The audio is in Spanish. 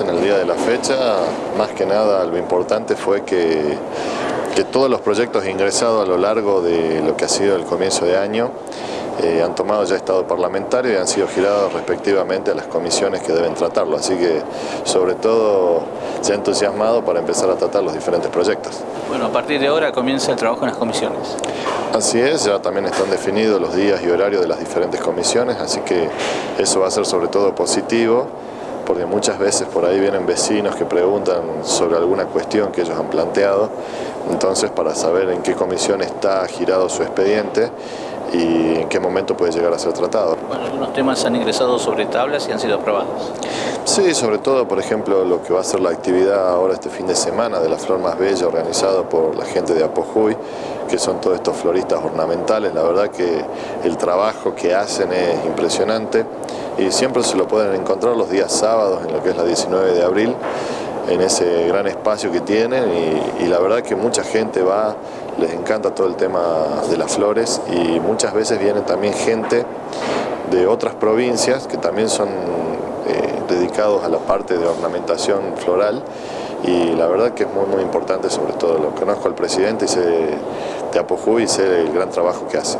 en el día de la fecha, más que nada lo importante fue que, que todos los proyectos ingresados a lo largo de lo que ha sido el comienzo de año eh, han tomado ya estado parlamentario y han sido girados respectivamente a las comisiones que deben tratarlo. Así que, sobre todo, se ha entusiasmado para empezar a tratar los diferentes proyectos. Bueno, a partir de ahora comienza el trabajo en las comisiones. Así es, ya también están definidos los días y horarios de las diferentes comisiones, así que eso va a ser sobre todo positivo porque muchas veces por ahí vienen vecinos que preguntan sobre alguna cuestión que ellos han planteado, entonces para saber en qué comisión está girado su expediente y en qué momento puede llegar a ser tratado. Bueno, algunos temas han ingresado sobre tablas y han sido aprobados. Sí, sobre todo, por ejemplo, lo que va a ser la actividad ahora este fin de semana de la Flor Más Bella organizado por la gente de Apojuy, que son todos estos floristas ornamentales. La verdad que el trabajo que hacen es impresionante y siempre se lo pueden encontrar los días sábados en lo que es la 19 de abril en ese gran espacio que tienen y, la verdad que mucha gente va, les encanta todo el tema de las flores y muchas veces viene también gente de otras provincias que también son eh, dedicados a la parte de ornamentación floral y la verdad que es muy muy importante sobre todo, lo conozco al presidente y sé de Apojuy y sé el gran trabajo que hace.